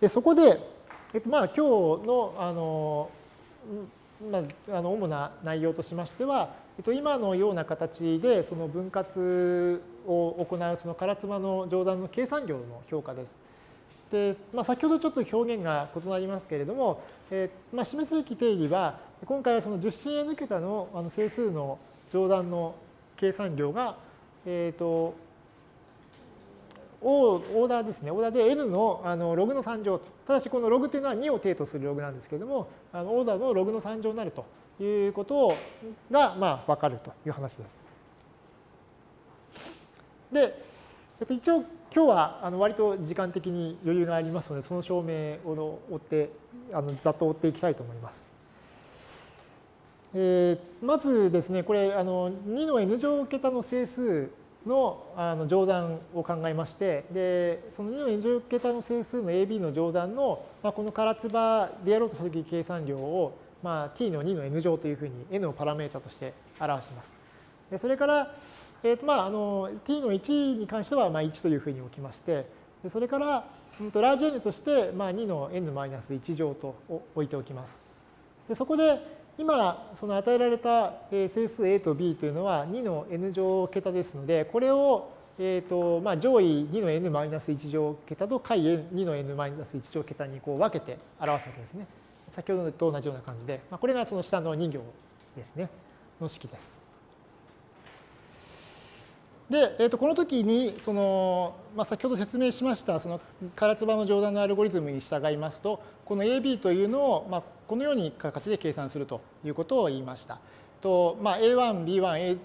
でそこで、えっと、まあ今日のあの、まあ、あの主な内容としましては、えっと、今のような形でその分割を行うその唐妻の乗算の計算量の評価です。で、まあ、先ほどちょっと表現が異なりますけれども、えーまあ、示すべき定理は今回はその10進 n 桁のあの整数の乗算の計算量が、え、ー、とオーダーですね。オーダーで n のあのログの3乗と。ただしこのログというのは2を定とするログなんですけれども、あのオーダーのログの3乗になるということが、まあ、分かるという話です。で、えっと、一応今日はあの割と時間的に余裕がありますので、その証明を追って、あのざっと追っていきたいと思います。えー、まずですね、これあの2の n 乗桁の整数のあの乗算を考えまして、でその2の n 乗桁の整数の AB の乗算の、まあ、この唐津場でやろうとしたとき計算量を、まあ、t の2の n 乗というふうに n をパラメータとして表します。でそれから、えーとまあ、あの t の1に関してはまあ1というふうに置きまして、でそれから、うんと、ラージ n として、まあ、2の n-1 乗と置いておきます。でそこで今その与えられた整数 a と b というのは2の n 乗桁ですのでこれをえーとまあ、上位2の n-1 乗桁と下位2の n-1 乗桁にこう分けて表すわけですね。先ほどと同じような感じで、まあ、これがその下の2行ですね、の式です。で、えー、とこの時にその、まあ、先ほど説明しましたその唐津場の乗算のアルゴリズムに従いますとこの AB というのを、まあ、このように形で計算するということを言いました。とまあ、A1、B1、A、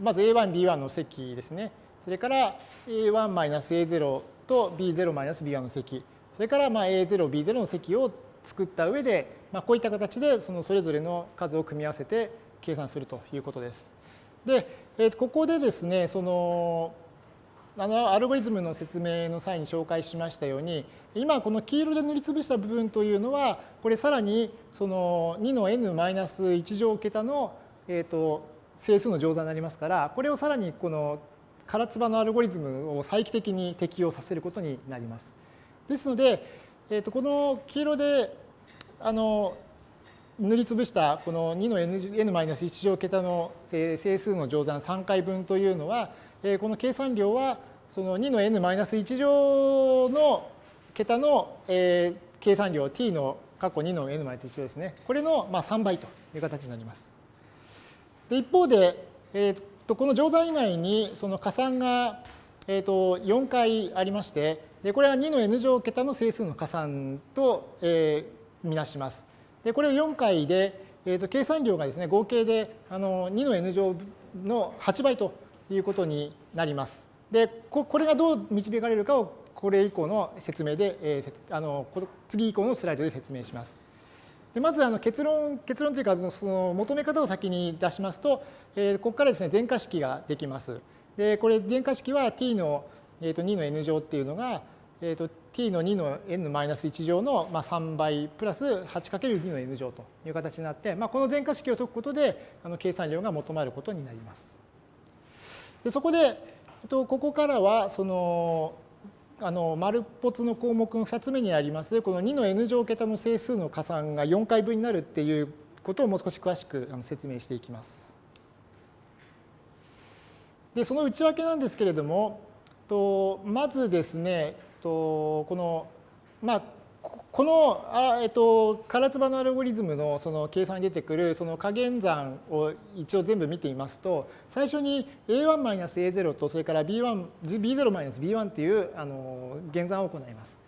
まず A1、B1 の積ですね。それから A1-A0 と B0-B1 の積。それからまあ A0、B0 の積を作った上で、まあ、こういった形でそのそれぞれの数を組み合わせて計算するということです。で、えー、ここでですね、その、あのアルゴリズムの説明の際に紹介しましたように、今この黄色で塗りつぶした部分というのは、これさらにその2の n-1 乗桁の、えー、と整数の乗算になりますから、これをさらにこの唐津波のアルゴリズムを再帰的に適用させることになります。ですので、えー、とこの黄色であの塗りつぶしたこの2の n-1 乗桁の整数の乗算3回分というのは、この計算量はその2の n-1 乗の桁の計算量 t の過去2の n-1 ですね。これの3倍という形になります。で一方で、えー、とこの乗算以外にその加算が、えー、と4回ありましてでこれは2の n 乗桁の整数の加算と、えー、みなします。でこれを4回で、えー、と計算量がですね合計であの2の n 乗の8倍ということになります。でこれがどう導かれるかをこれ以降の説明で、えー、あの次以降のスライドで説明します。でまずあの結論結論というかその求め方を先に出しますと、えー、ここからですね全化式ができます。でこれ全化式は t の、えー、と2の n 乗っていうのが、えー、と t の2の n-1 乗の3倍プラス 8×2 の n 乗という形になって、まあ、この全化式を解くことであの計算量が求まることになります。でそこで、えっと、ここからはそのあの丸っぽつの項目の2つ目にありますこの2の n 乗桁の整数の加算が4回分になるっていうことをもう少し詳しく説明していきます。でその内訳なんですけれどもとまずですねとこのまあこの、あえっと、唐津のアルゴリズムのその計算に出てくるその加減算を一応全部見てみますと、最初に a1-a0 とそれから b1、b0-b1 っていうあの減算を行います。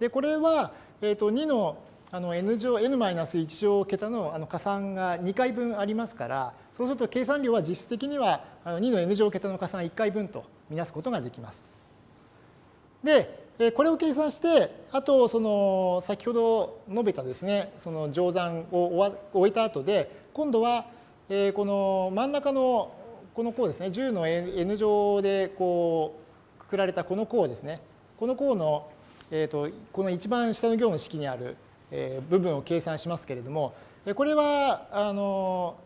で、これは、えっと、2のあの n 乗、n-1 乗桁のあの加算が2回分ありますから、そうすると計算量は実質的にはあの2の n 乗桁の加算1回分とみなすことができます。で、これを計算して、あとその先ほど述べたですね、その乗算を終えた後で、今度はこの真ん中のこの項ですね、10の n 乗でこうくくられたこの項ですね、この項の、えー、とこの一番下の行の式にある部分を計算しますけれども、これはあの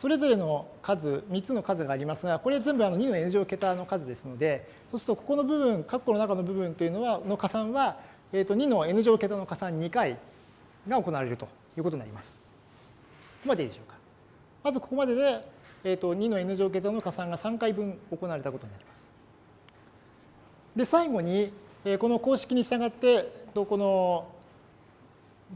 それぞれの数、3つの数がありますが、これ全部あの2の n 乗桁の数ですので、そうするとここの部分、括弧の中の部分というのは、の加算は、えー、と2の n 乗桁の加算2回が行われるということになります。ここまでいいでしょうか。まずここまでで、えー、と2の n 乗桁の加算が3回分行われたことになります。で、最後に、この公式に従って、この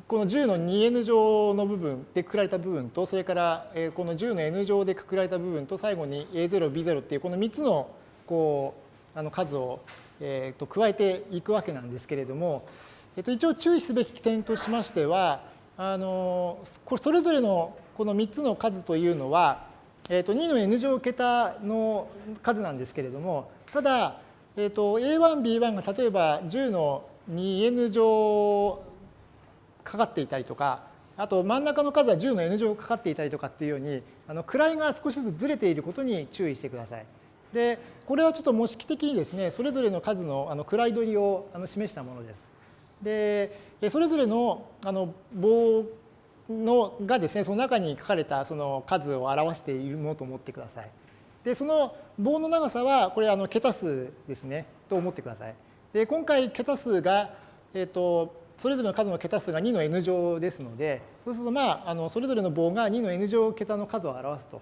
この10の 2n 乗の部分でくくられた部分と、それからこの10の n 乗でくくられた部分と、最後に a0、b0 っていうこの3つのこうあの数を、え、と加えていくわけなんですけれども、えー、と一応注意すべき点としましては、あのそれぞれのこの3つの数というのは、えー、と2の n 乗桁の数なんですけれども、ただ、えー、と a1、b1 が例えば10の 2n 乗かかっていたりとか、あと真ん中の数は10の n 乗かかっていたりとかっていうように、あの位が少しずつずれていることに注意してください。で、これはちょっと模式的にですね、それぞれの数のあの位取りをあの示したものです。で、それぞれのあの棒のがですね、その中に書かれたその数を表しているものと思ってください。で、その棒の長さは、これあの桁数ですね、と思ってください。で、今回桁数が、えっ、ー、と、それぞれの数の桁数が2の n 乗ですので、そうすると、まあ、あのそれぞれの棒が2の n 乗桁の数を表すと。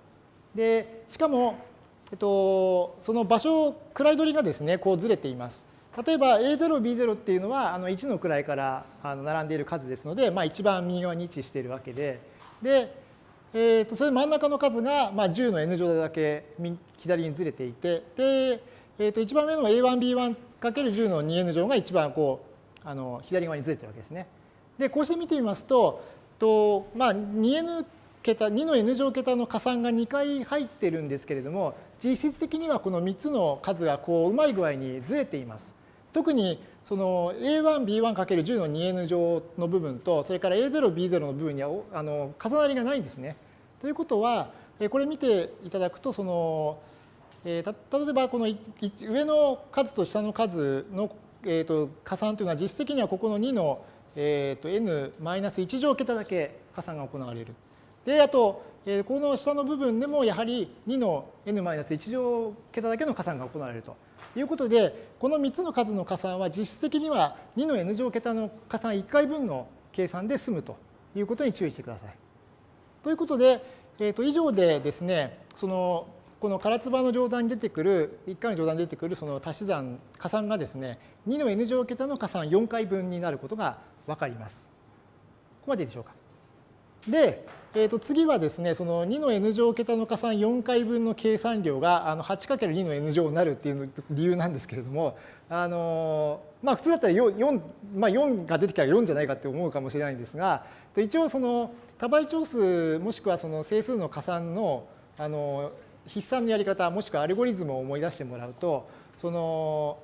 で、しかも、えっと、その場所、位取りがですね、こうずれています。例えば A0、B0 っていうのはあの1の位からあの並んでいる数ですので、まあ、一番右側に位置しているわけで、で、えー、とそれ真ん中の数が、まあ、10の n 乗だけ左にずれていて、で、えー、と一番上の A1、B1×10 の 2n 乗が一番こうあの左側にずれてるわけですね。で、こうして見てみますと、とまあ、2n 桁、2の n 乗桁の加算が2回入ってるんですけれども、実質的にはこの3つの数がこううまい具合にずれています。特にその A1、B1×10 の 2n 乗の部分と、それから A0、B0 の部分にはあの重なりがないんですね。ということは、これ見ていただくと、その、えー、例えばこの上の数と下の数の、えー、と加算というのは実質的にはここの2の、えー、と n-1 乗桁だけ加算が行われる。で、あと、えー、この下の部分でもやはり2の n-1 乗桁だけの加算が行われると。いうことで、この3つの数の加算は実質的には2の n 乗桁の加算1回分の計算で済むということに注意してください。ということで、えー、と以上でですね、そのこの唐津波の乗算に出てくる、1回の乗算に出てくるその足し算、加算がですね、2の n 乗桁の加算4回分になることが分かります。ここまででしょうか。で、えー、と次はですね、その2の n 乗桁の加算4回分の計算量があの 8×2 の n 乗になるっていう理由なんですけれども、あのまあ、普通だったら 4, 4, まあ、4が出てきたら4じゃないかって思うかもしれないんですが、一応その多倍長数もしくはその整数の加算のあの筆算のやり方もしくはアルゴリズムを思い出してもらうと、その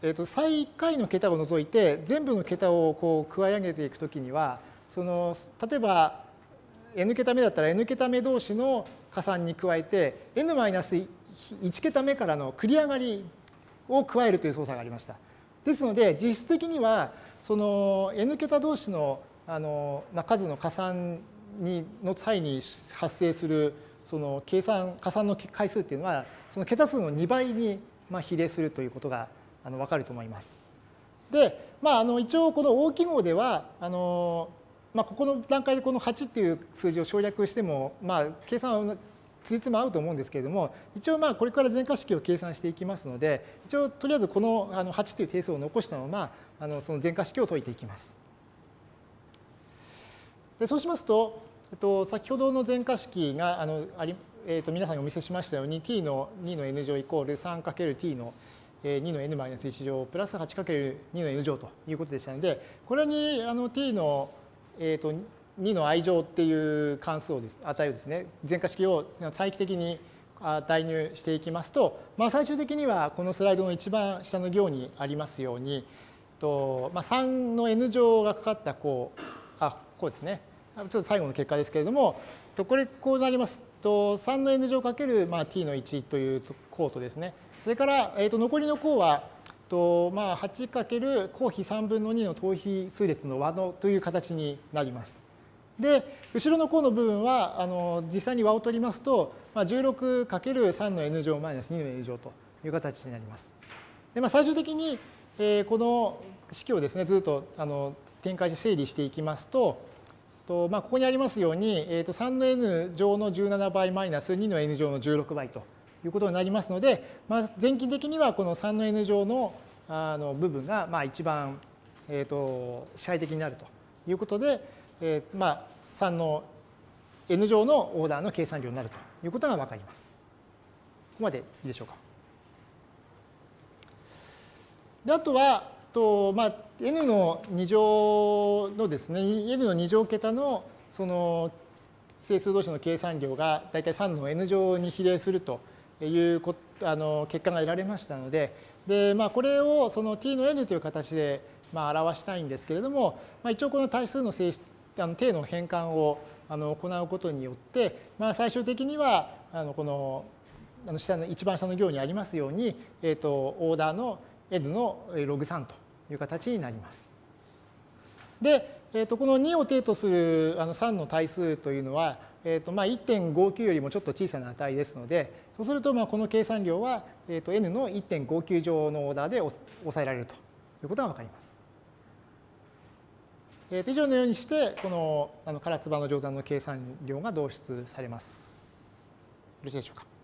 えー、と最下位の桁を除いて全部の桁をこう加え上げていくときにはその例えば n 桁目だったら n 桁目同士の加算に加えて n-1 桁目からの繰り上がりを加えるという操作がありました。ですので実質的にはその n 桁同士のあの、まあ、数の加算にの際に発生するその計算加算の回数っていうのはその桁数の2倍にまあ比例するということがあの分かると思います。で、まあ、あの一応この大記号ではあのまあ、ここの段階でこの8っていう数字を省略しても、まあ、計算はついつも合うと思うんですけれども、一応まあこれから全化式を計算していきますので、一応とりあえずこのあの8という定数を残したまま、あのその全化式を解いていきます。でそうしますと、えっと、先ほどの全化式があのあり、えっと、皆さんにお見せしましたように、t の2の n 乗イコール 3×t の2の n-1 乗プラス 8×2 の n 乗ということでしたので、これにあの t のえーと、2の i 乗っていう関数をです値をですね全化式を再帰的に代入していきますと、まあ、最終的にはこのスライドの一番下の行にありますようにと、まあ、3の n 乗がかかったこうあこうですね。ちょっと最後の結果ですけれどもこれこうなりますと3の n 乗かけるまあ t の1という項とですねそれから、えー、と残りの項はとまあ、8× 公比3分の2の等比数列の和のという形になります。で、後ろの項の部分はあの実際に和を取りますと、まあ、16×3 の n 乗マイナス2の n 乗という形になります。でまあ、最終的に、えー、この式をですねずっとあの展開して整理していきますとと、まあ、ここにありますように、えー、と3の n 乗の17倍マイナス2の n 乗の16倍ということになりますので、まあ、前期的にはこの3の n 乗のあの部分がまあ一番、えー、と支配的になるということで、えー、まあ3の n 乗のオーダーの計算量になるということが分かります。ここまでいいでしょうか。であとはと、まあ、n の2乗のですね n の2乗桁のその整数同士の計算量が大体3の n 乗に比例するというこあの結果が得られましたのでで、まあ、これをその t の n という形でまあ表したいんですけれども、まあ、一応この対数の性質あの定の変換をあの行うことによって、まあ、最終的にはあのこのあの下の一番下の行にありますように、えーと、オーダーの n のログ3という形になります。で、えー、とこの2を定とするあの3の対数というのは、えーとまあ、1.59よりもちょっと小さな値ですのでそうするとまあこの計算量は、えー、と n の1.59乗のオーダーで抑えられるということが分かります。えー、以上のようにしてこのあの唐津波の乗算の計算量が導出されます。よろしいでしょうか。